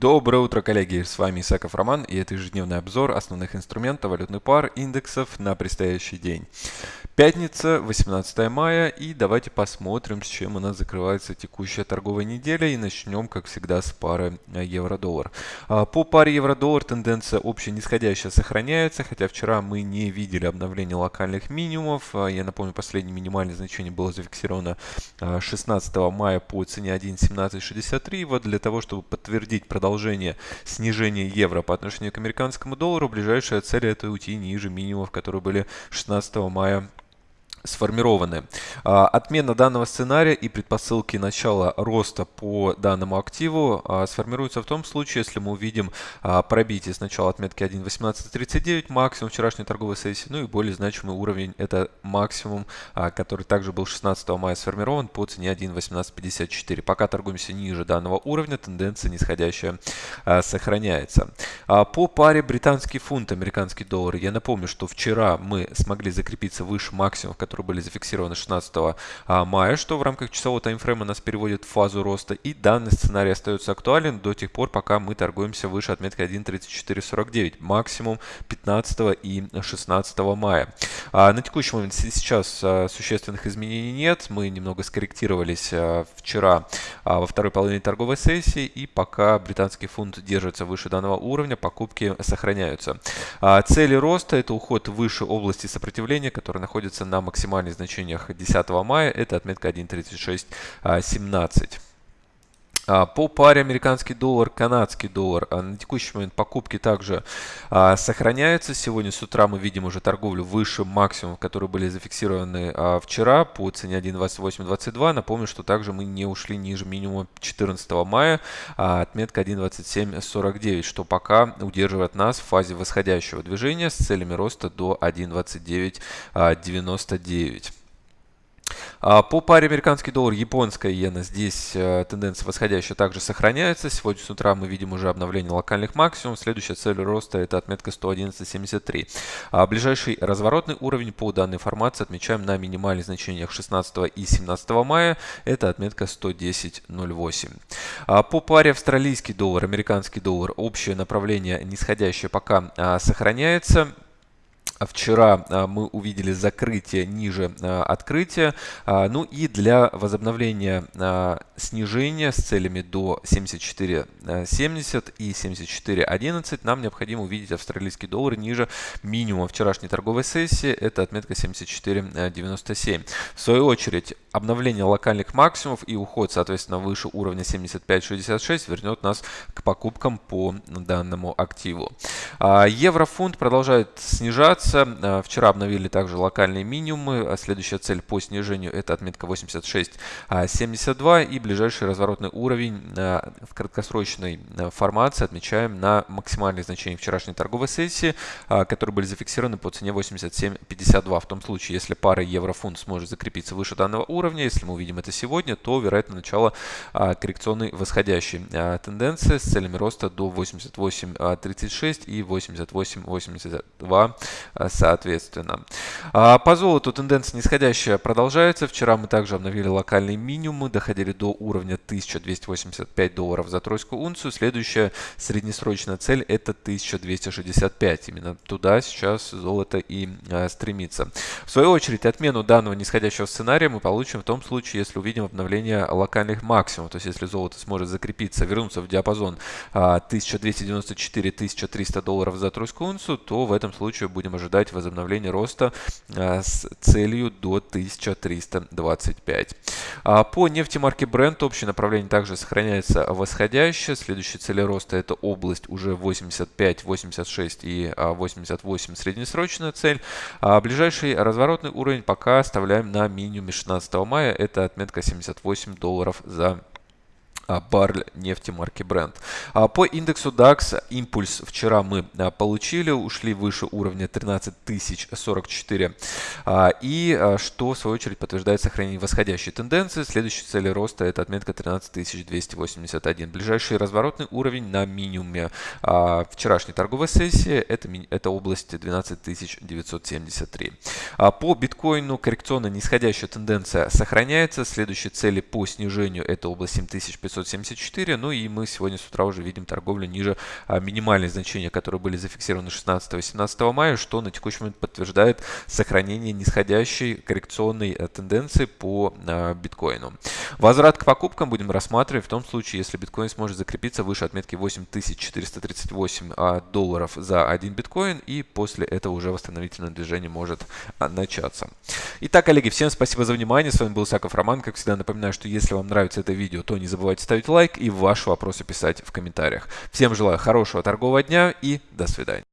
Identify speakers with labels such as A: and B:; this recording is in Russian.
A: Доброе утро, коллеги! С вами Исаков Роман и это ежедневный обзор основных инструментов валютных пар индексов на предстоящий день. Пятница, 18 мая, и давайте посмотрим, с чем у нас закрывается текущая торговая неделя. И начнем, как всегда, с пары евро-доллар. А, по паре евро-доллар тенденция общая нисходящая сохраняется, хотя вчера мы не видели обновления локальных минимумов. А, я напомню, последнее минимальное значение было зафиксировано 16 а, мая по цене 1.1763. Вот для того, чтобы подтвердить продолжение снижения евро по отношению к американскому доллару, ближайшая цель это уйти ниже минимумов, которые были 16 мая сформированы. А, отмена данного сценария и предпосылки начала роста по данному активу а, сформируются в том случае, если мы увидим а, пробитие сначала отметки 1.1839, максимум вчерашней торговой сессии, ну и более значимый уровень это максимум, который также был 16 мая сформирован по цене 1.1854. Пока торгуемся ниже данного уровня, тенденция нисходящая сохраняется. По паре британский фунт, американский доллар, я напомню, что вчера мы смогли закрепиться выше максимумов, которые были зафиксированы 16 а, мая, что в рамках часового таймфрейма нас переводит в фазу роста. И данный сценарий остается актуален до тех пор, пока мы торгуемся выше отметки 1.3449, максимум 15 и 16 мая. А на текущий момент сейчас а, существенных изменений нет. Мы немного скорректировались вчера во второй половине торговой сессии, и пока британский фунт держится выше данного уровня, покупки сохраняются. Цели роста – это уход выше области сопротивления, которая находится на максимальном максимальных значениях 10 мая это отметка 1.3617. А, по паре американский доллар, канадский доллар а, на текущий момент покупки также а, сохраняются. Сегодня с утра мы видим уже торговлю выше максимумов, которые были зафиксированы вчера по цене 1.2822. Напомню, что также мы не ушли ниже минимума 14 мая, отметка 1.2749, что пока удерживает нас в фазе восходящего движения с целями роста до 1.2999. А, по паре американский доллар, японская иена, здесь э, тенденция восходящая также сохраняется. Сегодня с утра мы видим уже обновление локальных максимумов. Следующая цель роста это отметка 111.73. А ближайший разворотный уровень по данной формации отмечаем на минимальных значениях 16 и 17 мая. Это отметка 110.08. А по паре австралийский доллар, американский доллар, общее направление нисходящее пока сохраняется. Вчера а, мы увидели закрытие ниже а, открытия. А, ну и для возобновления снижения с целями до 74.70 и 74.11 нам необходимо увидеть австралийский доллар ниже минимума вчерашней торговой сессии. Это отметка 74.97. В свою очередь обновление локальных максимумов и уход, соответственно, выше уровня 75.66 вернет нас к покупкам по данному активу. Еврофунт продолжает снижаться снижаться. Э, вчера обновили также локальные минимумы. А следующая цель по снижению это отметка 86.72 и ближайший разворотный уровень э, в краткосрочной э, формации отмечаем на максимальные значения вчерашней торговой сессии, которые были зафиксированы по цене 87.52. В том случае, если пара евро-фунт сможет закрепиться выше данного уровня, если мы увидим это сегодня, то вероятно начало коррекционной восходящей тенденции с целями роста до 88.36 и 88.82 Э, соответственно. А по золоту тенденция нисходящая продолжается. Вчера мы также обновили локальные минимумы, доходили до уровня 1285 долларов за тройскую унцию. Следующая среднесрочная цель это 1265. Именно туда сейчас золото и а, стремится. В свою очередь, отмену данного нисходящего сценария мы получим в том случае, если увидим обновление локальных максимумов. То есть, если золото сможет закрепиться, вернуться в диапазон а, 1294-1300 долларов за тройскую унцию, то в этом случае будем ожидать возобновления роста а, с целью до 1325. А, по нефти марки Brent общее направление также сохраняется восходящее. Следующая цель роста это область уже 85, 86 и 88 а, среднесрочная цель. Ближайший разворотный уровень пока оставляем на минимуме 16 мая. Это отметка 78 долларов за а, баррель нефти марки Brent. А, по индексу DAX импульс вчера мы а, получили, ушли выше уровня 13044. И что в свою очередь подтверждает сохранение восходящей тенденции. Следующая цель роста это отметка 13281. Ближайший разворотный уровень на минимуме вчерашней торговой сессии это, это область 12973. По биткоину коррекционно нисходящая тенденция сохраняется. Следующие цели по снижению это область 7500 774. Ну и мы сегодня с утра уже видим торговлю ниже а, минимальных значения, которые были зафиксированы 16 и 17 мая, что на текущий момент подтверждает сохранение нисходящей коррекционной э, тенденции по а, биткоину. Возврат к покупкам будем рассматривать в том случае, если биткоин сможет закрепиться выше отметки 8438 а, долларов за один биткоин и после этого уже восстановительное движение может начаться. Итак, коллеги, всем спасибо за внимание. С вами был Саков Роман. Как всегда напоминаю, что если вам нравится это видео, то не забывайте ставить лайк и ваши вопросы писать в комментариях. Всем желаю хорошего торгового дня и до свидания.